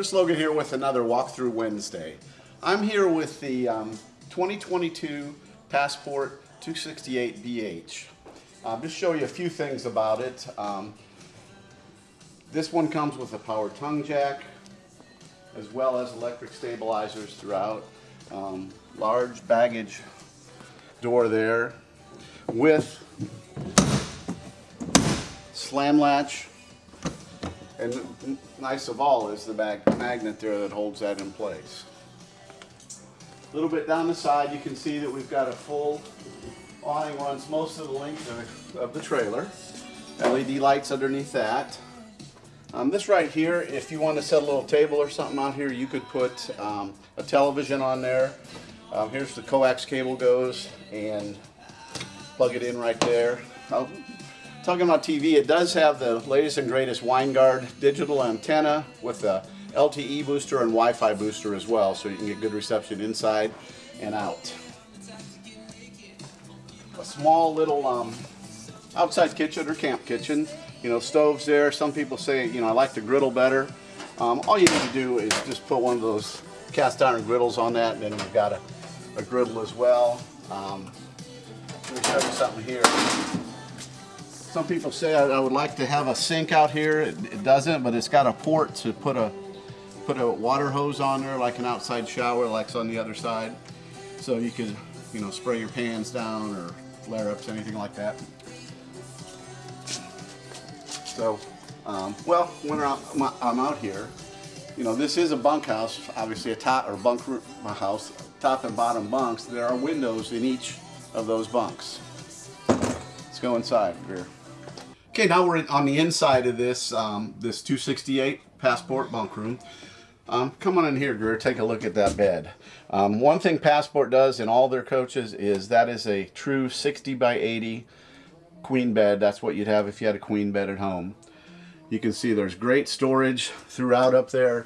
Chris Logan here with another Walkthrough Wednesday. I'm here with the um, 2022 Passport 268BH. I'll just show you a few things about it. Um, this one comes with a power tongue jack, as well as electric stabilizers throughout. Um, large baggage door there with slam latch and nice of all is the mag magnet there that holds that in place. A little bit down the side you can see that we've got a full awning runs most of the length of, the trailer. LED lights underneath that. Um, this right here, if you want to set a little table or something out here, you could put um, a television on there. Um, here's the coax cable goes and plug it in right there. I'll Talking about TV, it does have the latest and greatest Winegard digital antenna with a LTE booster and Wi-Fi booster as well, so you can get good reception inside and out. A small little um, outside kitchen or camp kitchen. You know, stoves there. Some people say, you know, I like the griddle better. Um, all you need to do is just put one of those cast iron griddles on that, and then you've got a, a griddle as well. Um, let me show you something here. Some people say I, I, would like to have a sink out here. It, it, doesn't, but it's got a port to put a put a water hose on there, like an outside shower, like on the other side. So you could, you know, spray your pans down or flare-ups, anything like that. So, um, well, when I'm out here, you know, this is a bunkhouse, obviously a top or bunk house, top and bottom bunks. There are windows in each of those bunks. Let's go inside here. Okay, now we're on the inside of this um, this 268 Passport bunk room. Um, come on in here, Greer, take a look at that bed. Um, one thing Passport does in all their coaches is that is a true 60 by 80 queen bed. That's what you'd have if you had a queen bed at home. You can see there's great storage throughout up there.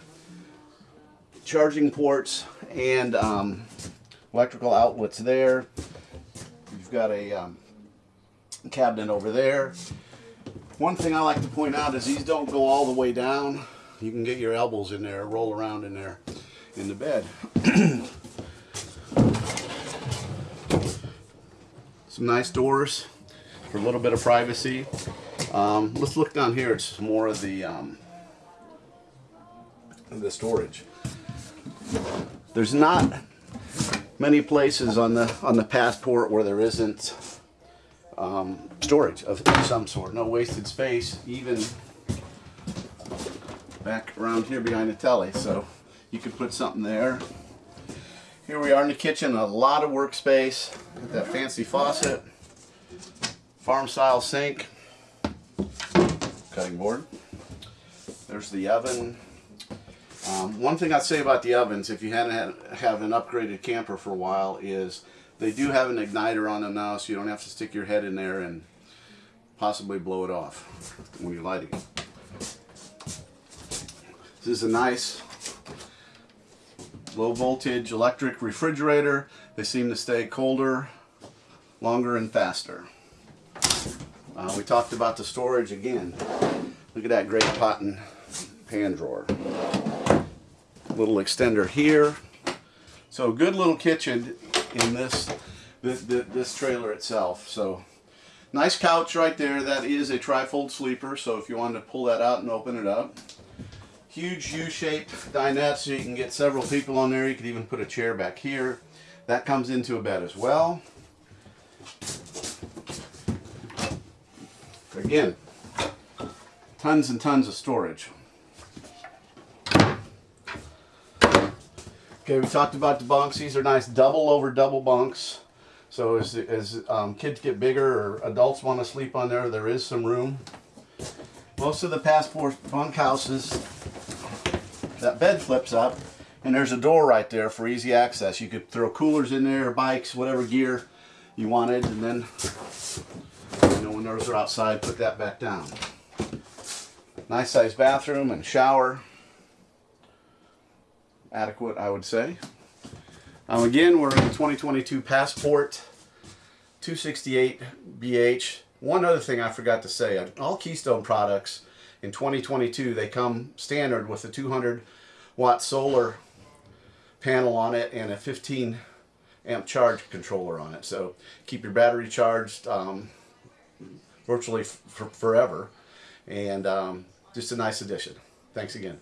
Charging ports and um, electrical outlets there. You've got a um, cabinet over there. One thing I like to point out is these don't go all the way down. You can get your elbows in there, roll around in there in the bed. Some nice doors for a little bit of privacy. Um, let's look down here. It's more of the um, the storage. There's not many places on the on the passport where there isn't um, storage of some sort. No wasted space, even back around here behind the telly. So you could put something there. Here we are in the kitchen, a lot of workspace. Got that fancy faucet, farm style sink, cutting board. There's the oven. Um, one thing I'd say about the ovens, if you hadn't had, have an upgraded camper for a while, is they do have an igniter on them now, so you don't have to stick your head in there and possibly blow it off when you're lighting it. This is a nice low voltage electric refrigerator. They seem to stay colder, longer, and faster. Uh, we talked about the storage again. Look at that great pot and pan drawer. Little extender here. So good little kitchen in this, this, this trailer itself. So nice couch right there. That is a trifold sleeper. So if you wanted to pull that out and open it up. Huge U-shaped dinette so you can get several people on there. You could even put a chair back here. That comes into a bed as well. Again, tons and tons of storage. Okay, we talked about the bunks. These are nice double over double bunks. So as, as um, kids get bigger or adults want to sleep on there, there is some room. Most of the passport bunk houses, that bed flips up and there's a door right there for easy access. You could throw coolers in there, bikes, whatever gear you wanted, and then you know, when those are outside, put that back down. Nice sized bathroom and shower adequate, I would say. Um, again, we're in the 2022 Passport 268BH. One other thing I forgot to say, all Keystone products in 2022, they come standard with a 200 watt solar panel on it and a 15 amp charge controller on it. So keep your battery charged um, virtually forever, and um, just a nice addition. Thanks again.